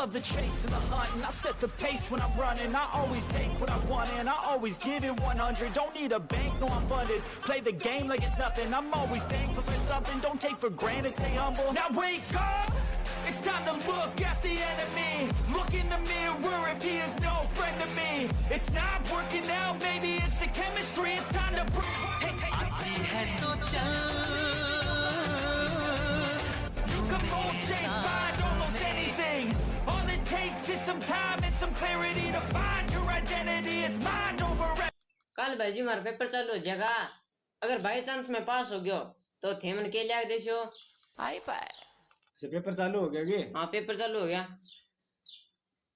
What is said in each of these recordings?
love the chase and the hunt And I set the pace when I'm running. I always take what I want and I always give it 100 Don't need a bank, no I'm funded. Play the game like it's nothing. I'm always thankful for something. Don't take for granted, stay humble. Now wake up! It's time to look at the enemy. Look in the mirror if he is no friend to me. It's not working out, maybe it's the chemistry. It's time to break काल भाई मार paper चालू हो जाएगा अगर by chance में पास हो गयो तो थेमन के लिया देशो। हाय पाए पेपर अच्छा, चालू हो गया जी हाँ पेपर चालू हो गया।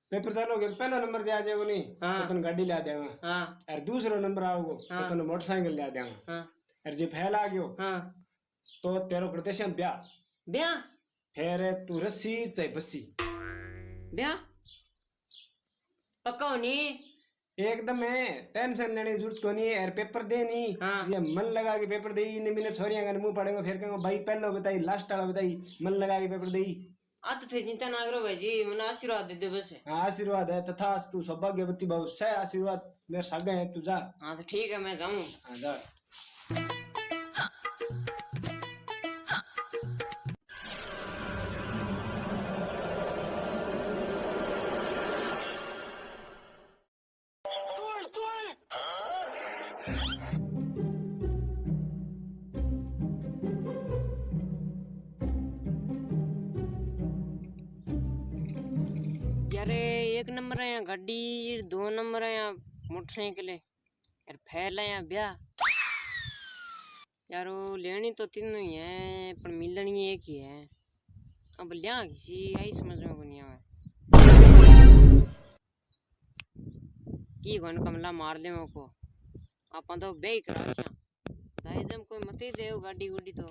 पेपर चालू हो गया पहला नंबर दे आ जाएगा नहीं तो हाँ। तो गाड़ी ले आ जाएगा हाँ। और दूसरा नंबर आओगे तो हाँ। तो मोटरसाइकिल ले आ जाएगा हाँ। और जी फैल आ गयो हाँ। तो तेरा प्रदर्शन ब्याह। ब्याह? फेरे तू रस्सी चाहे बस्सी। ब्याह? पक्का होनी एकदम है टेंशन लेने की ज़रूरत को नहीं है पेपर दे नहीं हाँ। ये मन लगा के पेपर दे इन मैंने छोरियाँ का मुँह पड़ेगा फिर कहूँगा भाई पहले बताई लास्ट वाला बताई मन लगा के पेपर दे आ तो थे चिंता ना करो भाई जी मने आशीर्वाद दे दो बस। हाँ आशीर्वाद है तथा तू सौभाग्यवती बहु सह आशीर्वाद मेरे सागे है तू जा। हाँ तो ठीक है मैं जाऊँ। हाँ जा। यार, एक नंबर है यहाँ गाड़ी दो नंबर है यहाँ मोटरसाइकिल यार फैल है यहाँ, ब्याह। यार वो लेनी तो तीनों ही है, पर मिलनी एक ही है। अब लिया किसी यही समझ में को नहीं आवे की कौन कमला मार दे मेरे को? आप तो बे करा छा दाई जम कोई मत ही गाड़ी गुडी तो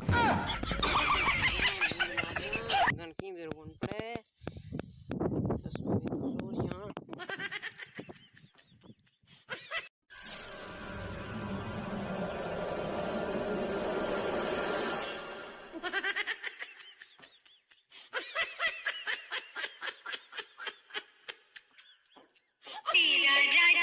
गन की बेर कौन पड़े मेरा राजा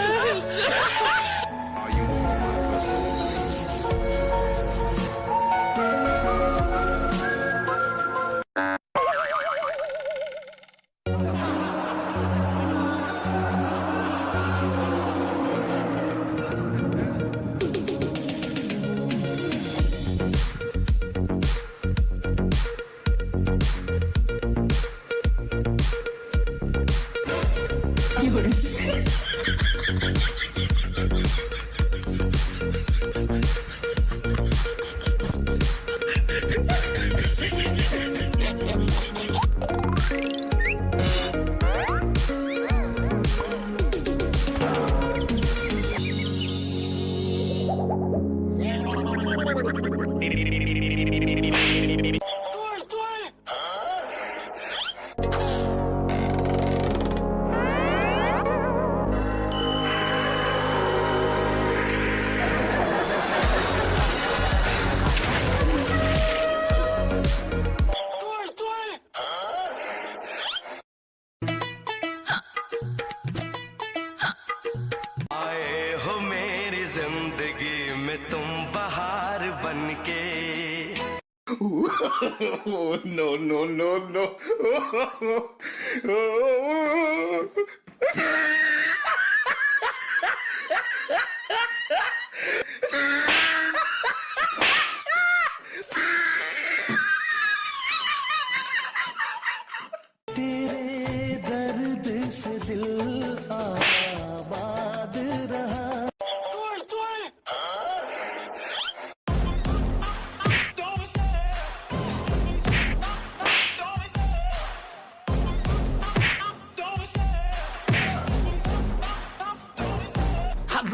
Beep, beep, beep, beep, beep, beep, beep, beep. में तुम बाहर बन के no no no no.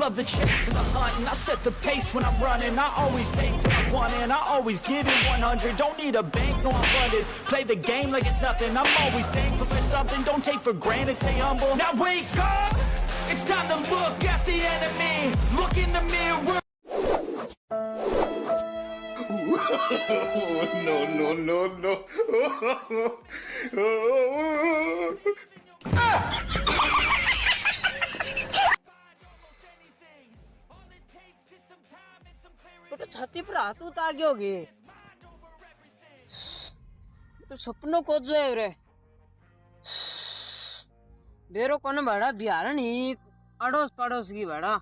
love the chase and the hunt And I set the pace when I'm running. I always take what I want and I always give it 100 Don't need a bank, no I'm funded. Play the game like it's nothing. I'm always thankful for something. Don't take for granted, stay humble. Now wake up! It's time to look at the enemy. Look in the mirror. No, no, no, no. छाती तो आगे होगी तो सपनों को जो है रे। बेरो कोने बड़ा बिहार नहीं अड़ोस पड़ोस की बड़ा।